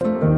you